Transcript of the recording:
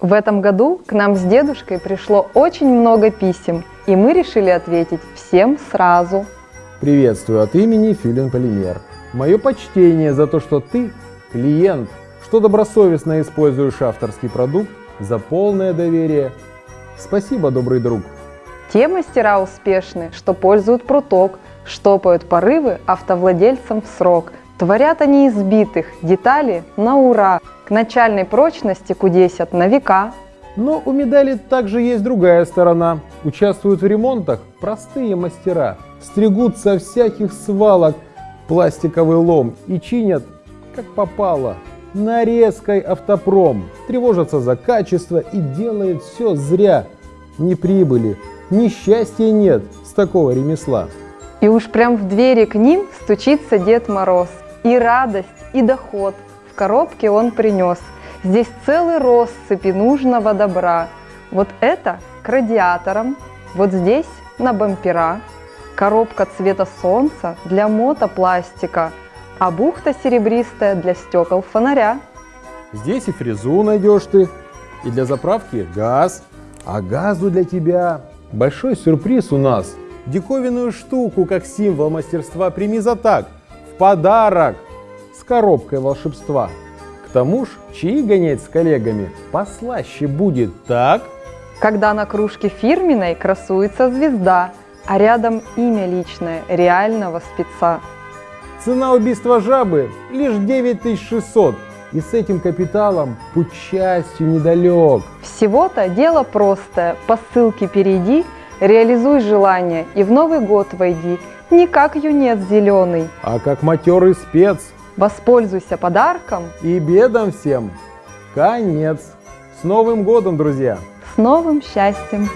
В этом году к нам с дедушкой пришло очень много писем, и мы решили ответить всем сразу. Приветствую от имени Филин Полимер. Мое почтение за то, что ты клиент, что добросовестно используешь авторский продукт, за полное доверие. Спасибо, добрый друг. Те мастера успешны, что пользуют пруток, штопают порывы автовладельцам в срок. Творят они избитых, детали на ура, к начальной прочности кудесят на века. Но у медали также есть другая сторона. Участвуют в ремонтах простые мастера. Стригут со всяких свалок пластиковый лом и чинят, как попало, нарезкой автопром. Тревожатся за качество и делают все зря. Ни прибыли, ни счастья нет с такого ремесла. И уж прям в двери к ним стучится Дед Мороз. И радость, и доход коробке он принес. Здесь целый россыпи нужного добра. Вот это к радиаторам, вот здесь на бампера. Коробка цвета солнца для мотопластика, а бухта серебристая для стекол фонаря. Здесь и фрезу найдешь ты, и для заправки газ. А газу для тебя большой сюрприз у нас. Диковинную штуку, как символ мастерства, прими за так, в подарок, коробкой волшебства. К тому ж, чаи гонять с коллегами послаще будет, так? Когда на кружке фирменной красуется звезда, а рядом имя личное реального спеца. Цена убийства жабы лишь 9600. И с этим капиталом путь счастью недалек. Всего-то дело простое. По ссылке перейди, реализуй желание и в Новый год войди. Не как юнец зеленый. А как матерый спец. Воспользуйся подарком. И бедам всем конец. С Новым годом, друзья! С новым счастьем!